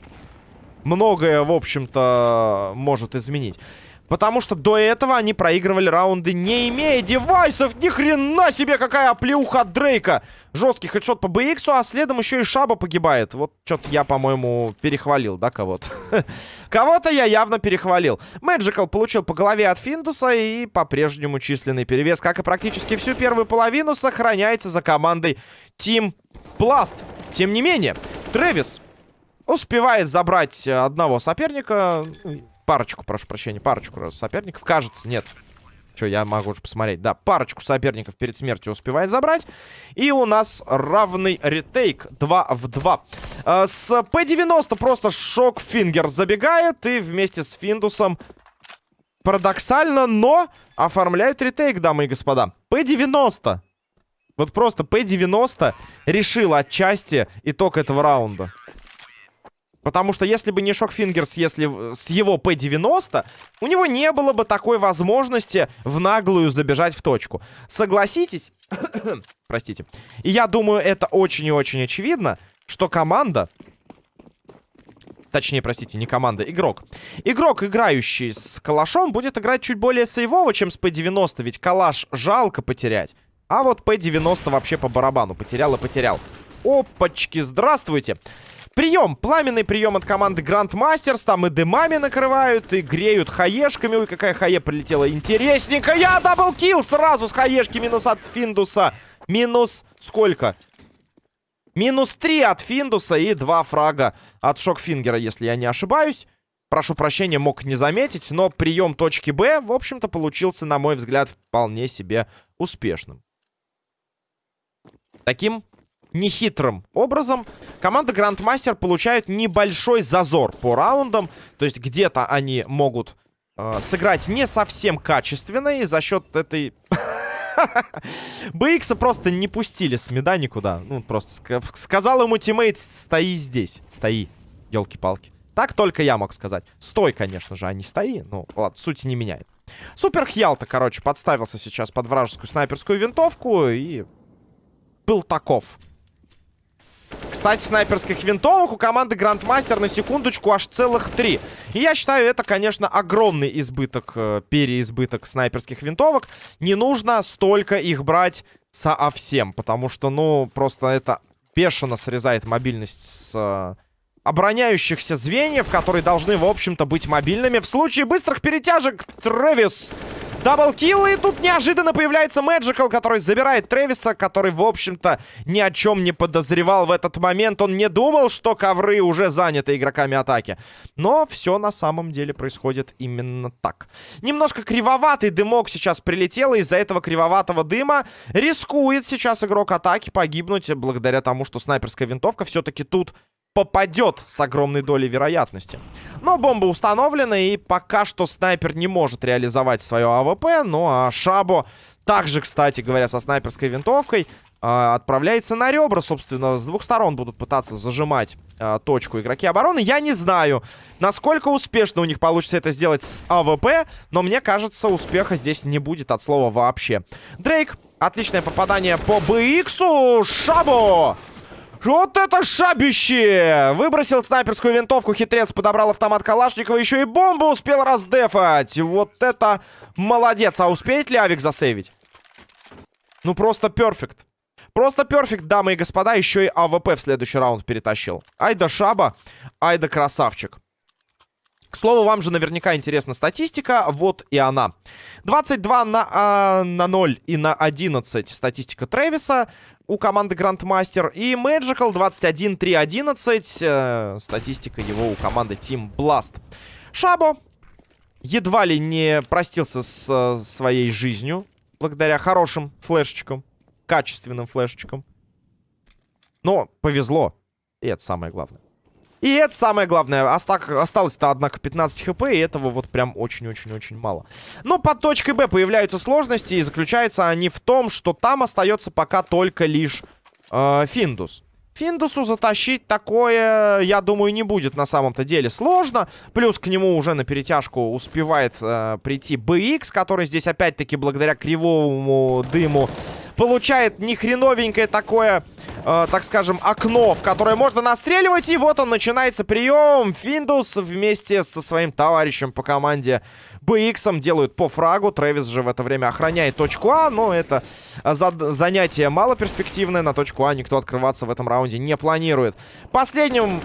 многое, в общем-то, может изменить. Потому что до этого они проигрывали раунды, не имея девайсов. Ни хрена себе, какая оплеуха от Дрейка. Жесткий хедшот по BX, а следом еще и Шаба погибает. Вот что-то я, по-моему, перехвалил, да, кого-то? *laughs* Кого-то я явно перехвалил. Мэджикал получил по голове от Финдуса и по-прежнему численный перевес, как и практически всю первую половину, сохраняется за командой Team Blast. Тем не менее, Трэвис успевает забрать одного соперника парочку, прошу прощения, парочку соперников. Кажется, нет. Что, я могу уже посмотреть. Да, парочку соперников перед смертью успевает забрать. И у нас равный ретейк 2 в 2. Э, с P90 просто шок-фингер забегает. И вместе с Финдусом парадоксально, но оформляют ретейк, дамы и господа. P90. Вот просто P90 решил отчасти итог этого раунда. Потому что если бы не Шокфингерс, если с его P90, у него не было бы такой возможности в наглую забежать в точку. Согласитесь? *coughs* Простите. И я думаю, это очень и очень очевидно, что команда... Точнее, простите, не команда, игрок. Игрок, играющий с калашом, будет играть чуть более сейвово, чем с P90, ведь калаш жалко потерять. А вот P90 вообще по барабану. Потерял и потерял. Опачки, здравствуйте. Прием, пламенный прием от команды Грандмастерс. Там и дымами накрывают, и греют хаешками. Ой, какая хае прилетела интересненько. Я double kill сразу с хаешки минус от Финдуса. Минус сколько? Минус 3 от Финдуса и 2 фрага от Шокфингера, если я не ошибаюсь. Прошу прощения, мог не заметить, но прием точки Б, в общем-то, получился, на мой взгляд, вполне себе успешным. Таким нехитрым образом команда Грандмастер получает небольшой зазор по раундам. То есть где-то они могут э, сыграть не совсем качественно. И за счет этой... *laughs* БХ просто не пустили с меда никуда. Ну, просто ск сказал ему тиммейт, стои здесь. Стои, елки-палки. Так только я мог сказать. Стой, конечно же, а не стои. Ну, ладно, сути не меняет. Супер Хьялта, короче, подставился сейчас под вражескую снайперскую винтовку и был таков. Кстати, снайперских винтовок у команды Грандмастер на секундочку аж целых три. И я считаю, это, конечно, огромный избыток, э, переизбыток снайперских винтовок. Не нужно столько их брать совсем, потому что, ну, просто это бешено срезает мобильность с... Э, обороняющихся звеньев, которые должны, в общем-то, быть мобильными. В случае быстрых перетяжек Трэвис Даблкил, и тут неожиданно появляется Мэджикал, который забирает Трэвиса, который, в общем-то, ни о чем не подозревал в этот момент. Он не думал, что ковры уже заняты игроками атаки. Но все на самом деле происходит именно так. Немножко кривоватый дымок сейчас прилетел, и из-за этого кривоватого дыма рискует сейчас игрок атаки погибнуть, благодаря тому, что снайперская винтовка все-таки тут попадет с огромной долей вероятности. Но бомба установлена, и пока что снайпер не может реализовать свое АВП. Ну а Шабо также, кстати говоря, со снайперской винтовкой э, отправляется на ребра, собственно. С двух сторон будут пытаться зажимать э, точку игроки обороны. Я не знаю, насколько успешно у них получится это сделать с АВП, но мне кажется, успеха здесь не будет от слова вообще. Дрейк, отличное попадание по БХу. Шабо! Вот это шабище! Выбросил снайперскую винтовку, хитрец подобрал автомат Калашникова, еще и бомбу успел раздефать. Вот это молодец. А успеет ли авик засейвить? Ну, просто perfect. Просто perfect, дамы и господа. Еще и АВП в следующий раунд перетащил. Ай да шаба, ай да красавчик. К слову, вам же наверняка интересна статистика. Вот и она. 22 на, а, на 0 и на 11 статистика Трэвиса у команды Grandmaster. И Magical 21, 3, 11. Э, статистика его у команды Team Blast. Шабо едва ли не простился с э, своей жизнью. Благодаря хорошим флешечкам. Качественным флешечкам. Но повезло. И это самое главное. И это самое главное. Осталось-то, однако, 15 хп, и этого вот прям очень-очень-очень мало. Но под точкой Б появляются сложности, и заключаются они в том, что там остается пока только лишь э, Финдус. Финдусу затащить такое, я думаю, не будет на самом-то деле сложно. Плюс к нему уже на перетяжку успевает э, прийти BX, который здесь опять-таки благодаря кривому дыму получает нехреновенькое такое, э, так скажем, окно, в которое можно настреливать. И вот он, начинается прием. Финдус вместе со своим товарищем по команде BX делают по фрагу. Трэвис же в это время охраняет точку А, но это за занятие малоперспективное. На точку А никто открываться в этом раунде не планирует. Последним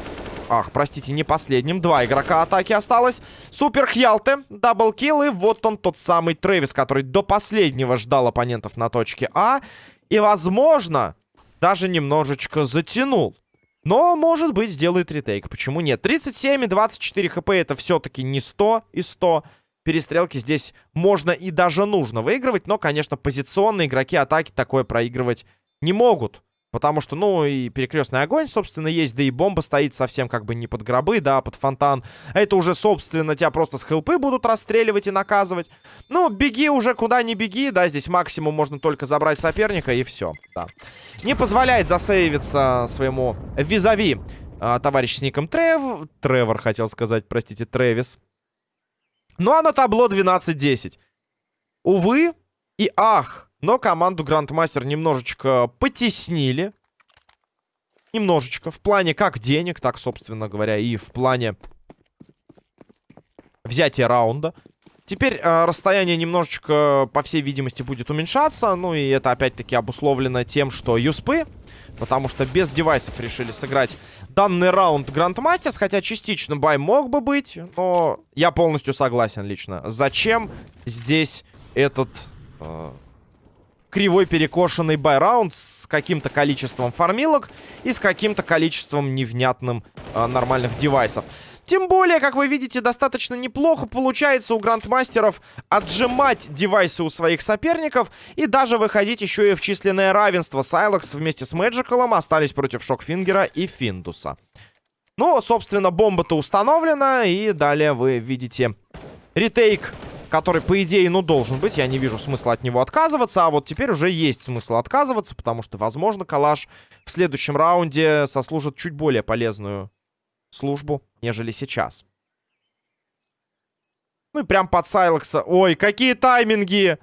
Ах, простите, не последним. Два игрока атаки осталось. Супер Хьялте, double kill. И вот он, тот самый Трэвис, который до последнего ждал оппонентов на точке А. И, возможно, даже немножечко затянул. Но, может быть, сделает retake. Почему нет? 37 и 24 хп это все-таки не 100 и 100. Перестрелки здесь можно и даже нужно выигрывать. Но, конечно, позиционные игроки атаки такое проигрывать не могут. Потому что, ну, и перекрестный огонь, собственно, есть, да и бомба стоит совсем как бы не под гробы, да, под фонтан. Это уже, собственно, тебя просто с хелпы будут расстреливать и наказывать. Ну, беги уже куда не беги, да, здесь максимум можно только забрать соперника и все, да. Не позволяет засейвиться своему визави а, товарищ с ником Трев... Тревор, хотел сказать, простите, Тревис. Ну, а на табло 12-10. Увы и ах, но команду Грандмастер немножечко потеснили. Немножечко. В плане как денег, так, собственно говоря, и в плане взятия раунда. Теперь э, расстояние немножечко, по всей видимости, будет уменьшаться. Ну и это опять-таки обусловлено тем, что юспы. Потому что без девайсов решили сыграть данный раунд Грандмастерс. Хотя частично бай мог бы быть. Но я полностью согласен лично. Зачем здесь этот... Э, кривой перекошенный байраунд с каким-то количеством фармилок и с каким-то количеством невнятным э, нормальных девайсов. Тем более, как вы видите, достаточно неплохо получается у грандмастеров отжимать девайсы у своих соперников и даже выходить еще и в численное равенство. Сайлокс вместе с Мэджикалом остались против Шокфингера и Финдуса. Ну, собственно, бомба-то установлена, и далее вы видите ретейк который, по идее, ну, должен быть. Я не вижу смысла от него отказываться. А вот теперь уже есть смысл отказываться, потому что, возможно, Калаш в следующем раунде сослужит чуть более полезную службу, нежели сейчас. Ну и прям под Сайлокса. Ой, какие тайминги!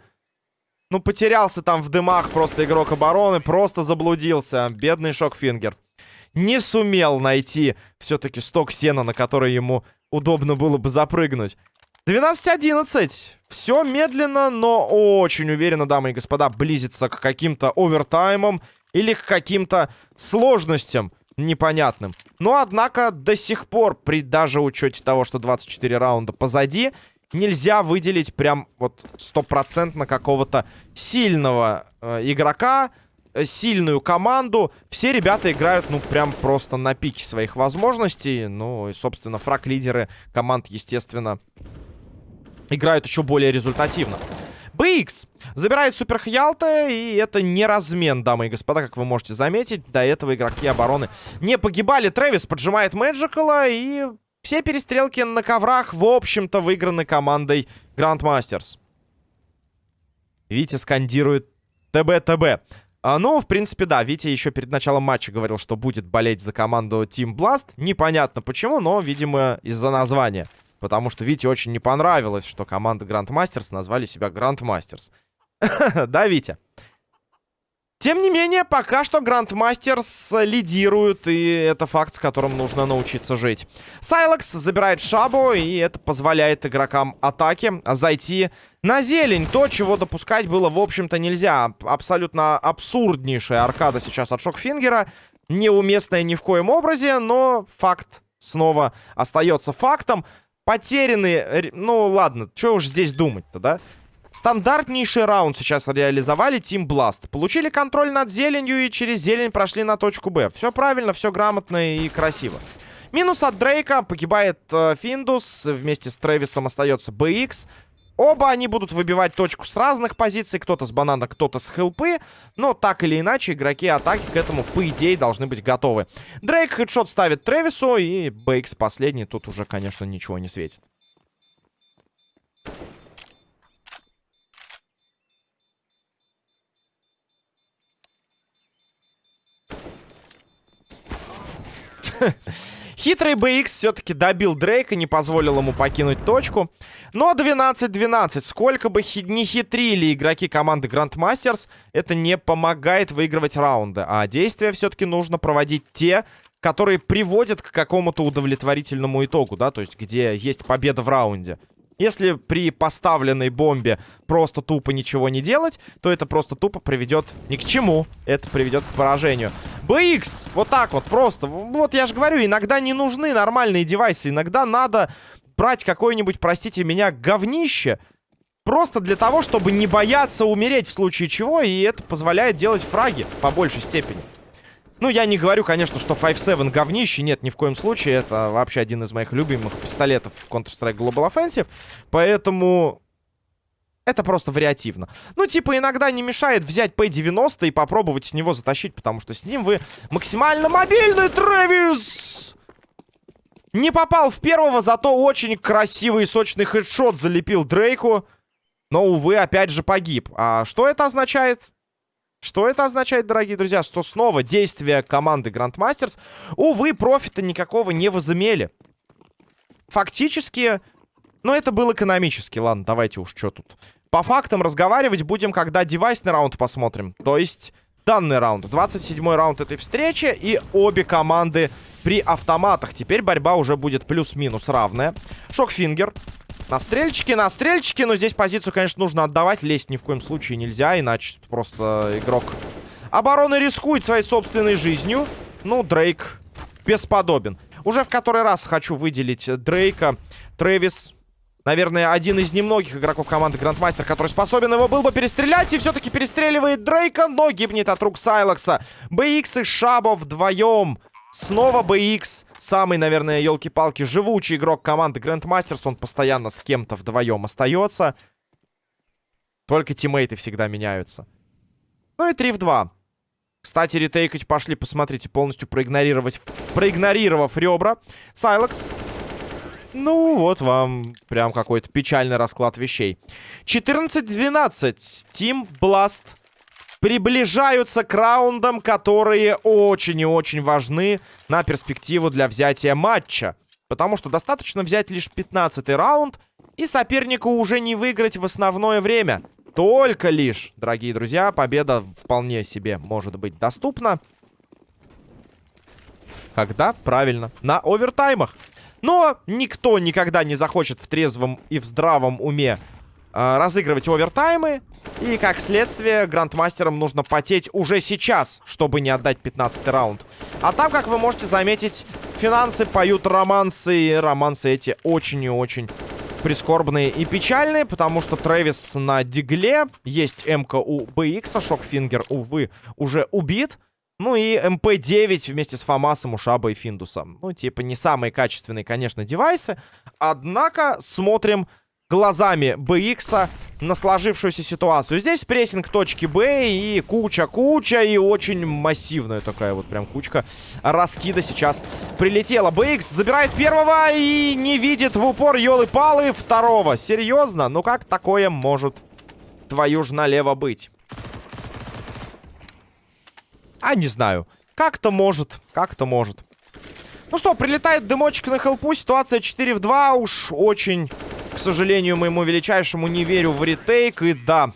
Ну, потерялся там в дымах просто игрок обороны, просто заблудился. Бедный Шокфингер. Не сумел найти все-таки сток сена, на который ему удобно было бы запрыгнуть. 12-11. Все медленно, но очень уверенно, дамы и господа, близится к каким-то овертаймам или к каким-то сложностям непонятным. Но, однако, до сих пор, при даже учете того, что 24 раунда позади, нельзя выделить прям вот стопроцентно какого-то сильного э, игрока, э, сильную команду. Все ребята играют, ну, прям просто на пике своих возможностей. Ну, и, собственно, фраг-лидеры команд, естественно, играют еще более результативно. BX забирает Супер Хьялта, и это не размен, дамы и господа, как вы можете заметить. До этого игроки обороны не погибали. Трэвис поджимает Мэджикала, и все перестрелки на коврах, в общем-то, выиграны командой Грандмастерс. Витя скандирует ТБ-ТБ. А, ну, в принципе, да, Витя еще перед началом матча говорил, что будет болеть за команду Team Blast. Непонятно почему, но, видимо, из-за названия. Потому что Вите очень не понравилось, что команда Grandmasters назвали себя Grandmasters. *laughs* да, Витя? Тем не менее, пока что Грандмастерс лидирует, и это факт, с которым нужно научиться жить. Сайлекс забирает шабу, и это позволяет игрокам атаки зайти на зелень. То, чего допускать было, в общем-то, нельзя. Абсолютно абсурднейшая аркада сейчас от Шокфингера. Неуместная ни в коем образе, но факт снова остается фактом. Потеряны... Ну, ладно, что уж здесь думать-то, да? Стандартнейший раунд сейчас реализовали Team Blast. Получили контроль над зеленью и через зелень прошли на точку Б. Все правильно, все грамотно и красиво. Минус от Дрейка. Погибает э, Финдус. Вместе с Трэвисом остается BX. Оба они будут выбивать точку с разных позиций. Кто-то с банана, кто-то с хелпы. Но так или иначе, игроки атаки к этому, по идее, должны быть готовы. Дрейк хедшот ставит Трэвису. И BX последний. Тут уже, конечно, ничего не светит. *laughs* Хитрый BX все-таки добил Дрейка, не позволил ему покинуть точку. Но 12-12. Сколько бы хи не хитрили игроки команды Grandmasters, это не помогает выигрывать раунды. А действия все-таки нужно проводить те, которые приводят к какому-то удовлетворительному итогу, да, то есть где есть победа в раунде. Если при поставленной бомбе просто тупо ничего не делать, то это просто тупо приведет ни к чему. Это приведет к поражению. BX! Вот так вот просто. Вот я же говорю, иногда не нужны нормальные девайсы. Иногда надо брать какое-нибудь, простите меня, говнище. Просто для того, чтобы не бояться умереть в случае чего. И это позволяет делать фраги по большей степени. Ну, я не говорю, конечно, что 5-7 говнище. Нет, ни в коем случае. Это вообще один из моих любимых пистолетов в Counter-Strike Global Offensive. Поэтому... Это просто вариативно. Ну, типа, иногда не мешает взять P90 и попробовать с него затащить, потому что с ним вы максимально мобильный, Трэвис! Не попал в первого, зато очень красивый и сочный хедшот залепил Дрейку. Но, увы, опять же погиб. А что это означает? Что это означает, дорогие друзья? Что снова действия команды Grandmasters, увы, профита никакого не возымели. Фактически, ну это был экономически. Ладно, давайте уж что тут. По фактам разговаривать будем, когда девайсный раунд посмотрим. То есть данный раунд. 27-й раунд этой встречи. И обе команды при автоматах. Теперь борьба уже будет плюс-минус равная. Шокфингер на стрельчике, на стрельчике. Но здесь позицию, конечно, нужно отдавать. Лезть ни в коем случае нельзя, иначе просто игрок обороны рискует своей собственной жизнью. Ну, Дрейк бесподобен. Уже в который раз хочу выделить Дрейка. Трэвис, наверное, один из немногих игроков команды Грандмастер, который способен его был бы перестрелять. И все-таки перестреливает Дрейка, но гибнет от рук Сайлекса. BX и Шабо вдвоем. Снова BX. Самый, наверное, елки-палки, живучий игрок команды Grandmasters. Он постоянно с кем-то вдвоем остается. Только тиммейты всегда меняются. Ну и 3 в 2. Кстати, ретейкать пошли, посмотрите, полностью проигнорировать, проигнорировав ребра. Сайлекс. Ну, вот вам прям какой-то печальный расклад вещей. 14-12. Team Blast приближаются к раундам, которые очень и очень важны на перспективу для взятия матча. Потому что достаточно взять лишь 15 раунд, и сопернику уже не выиграть в основное время. Только лишь, дорогие друзья, победа вполне себе может быть доступна. Когда? Правильно, на овертаймах. Но никто никогда не захочет в трезвом и в здравом уме разыгрывать овертаймы. И, как следствие, грандмастерам нужно потеть уже сейчас, чтобы не отдать 15 раунд. А там, как вы можете заметить, финансы поют романсы. И романсы эти очень и очень прискорбные и печальные, потому что Трэвис на дигле. Есть МК у BX, а Шокфингер, увы, уже убит. Ну и MP-9 вместе с Фамасом у Шаба и Финдусом. Ну, типа, не самые качественные, конечно, девайсы. Однако смотрим глазами BX на сложившуюся ситуацию. Здесь прессинг точки Б и куча-куча, и очень массивная такая вот прям кучка раскида сейчас прилетела. BX забирает первого и не видит в упор елы-палы второго. Серьезно? Ну как такое может твою ж налево быть? А, не знаю. Как-то может, как-то может. Ну что, прилетает дымочек на хелпу, ситуация 4 в 2. Уж очень, к сожалению, моему величайшему не верю в ретейк. И да,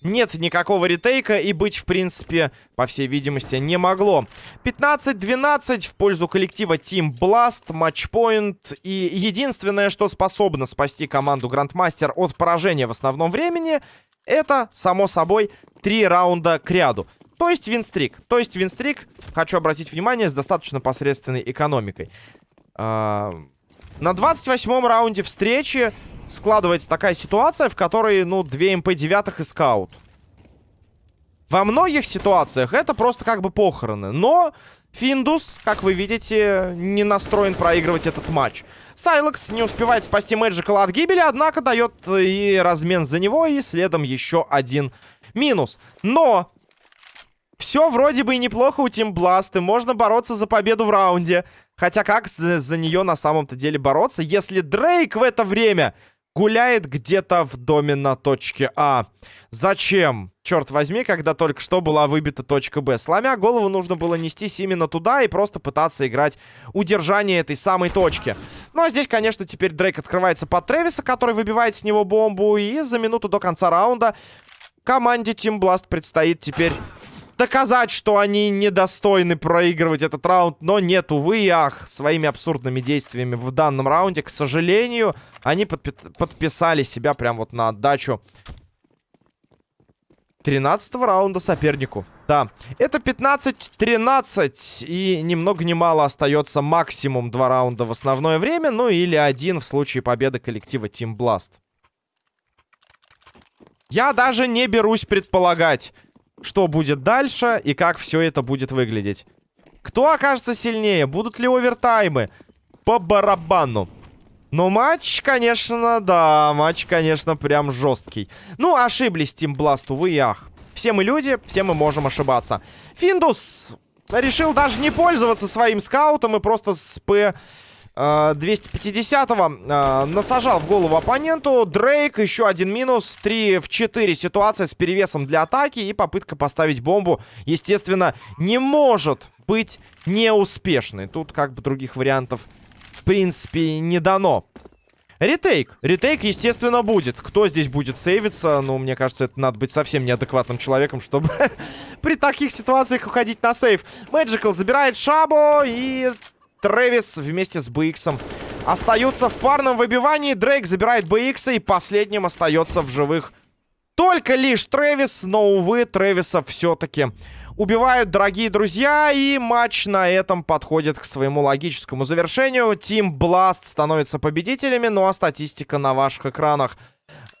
нет никакого ретейка и быть, в принципе, по всей видимости, не могло. 15-12 в пользу коллектива Team Blast, матчпоинт. И единственное, что способно спасти команду Грандмастер от поражения в основном времени, это, само собой, три раунда к ряду. То есть win streak. То есть win streak, хочу обратить внимание, с достаточно посредственной экономикой. А на 28-м раунде встречи складывается такая ситуация, в которой, ну, две MP-9 и скаут. Во многих ситуациях это просто как бы похороны. Но Финдус, как вы видите, не настроен проигрывать этот матч. Сайлекс не успевает спасти Мэджикала от гибели, однако дает и размен за него, и следом еще один минус. Но все вроде бы и неплохо у Тим Бласт, и можно бороться за победу в раунде. Хотя как за, за нее на самом-то деле бороться, если Дрейк в это время гуляет где-то в доме на точке А. Зачем? Черт возьми, когда только что была выбита точка Б. Сломя голову, нужно было нестись именно туда и просто пытаться играть удержание этой самой точки. Ну, а здесь, конечно, теперь Дрейк открывается под Тревиса, который выбивает с него бомбу. И за минуту до конца раунда команде Team Blast предстоит теперь доказать, что они недостойны проигрывать этот раунд. Но нет, увы и ах, своими абсурдными действиями в данном раунде, к сожалению, они подпи подписали себя прям вот на отдачу 13 раунда сопернику. Да, это 15-13, и ни много ни мало остается максимум два раунда в основное время, ну или один в случае победы коллектива Team Blast. Я даже не берусь предполагать, что будет дальше и как все это будет выглядеть. Кто окажется сильнее? Будут ли овертаймы? По барабану. Но матч, конечно, да, матч, конечно, прям жесткий. Ну, ошиблись Team Blast, увы и ах. Все мы люди, все мы можем ошибаться. Финдус решил даже не пользоваться своим скаутом и просто с П... 250-го э, насажал в голову оппоненту. Дрейк, еще один минус. 3 в 4 ситуация с перевесом для атаки. И попытка поставить бомбу, естественно, не может быть неуспешной. Тут как бы других вариантов, в принципе, не дано. Ретейк. Ретейк, естественно, будет. Кто здесь будет сейвиться? Ну, мне кажется, это надо быть совсем неадекватным человеком, чтобы *laughs* при таких ситуациях уходить на сейв. Мэджикл забирает Шабо и Трэвис вместе с BX остаются в парном выбивании. Дрейк забирает BX и последним остается в живых только лишь Трэвис. Но, увы, Трэвиса все-таки убивают, дорогие друзья. И матч на этом подходит к своему логическому завершению. Тим Blast становится победителями. Ну а статистика на ваших экранах.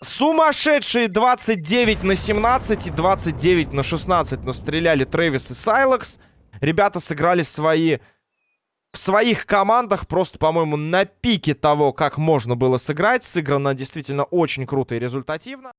Сумасшедшие 29 на 17 и 29 на 16 настреляли Трэвис и Сайлекс. Ребята сыграли свои в своих командах просто, по-моему, на пике того, как можно было сыграть. Сыграно действительно очень круто и результативно.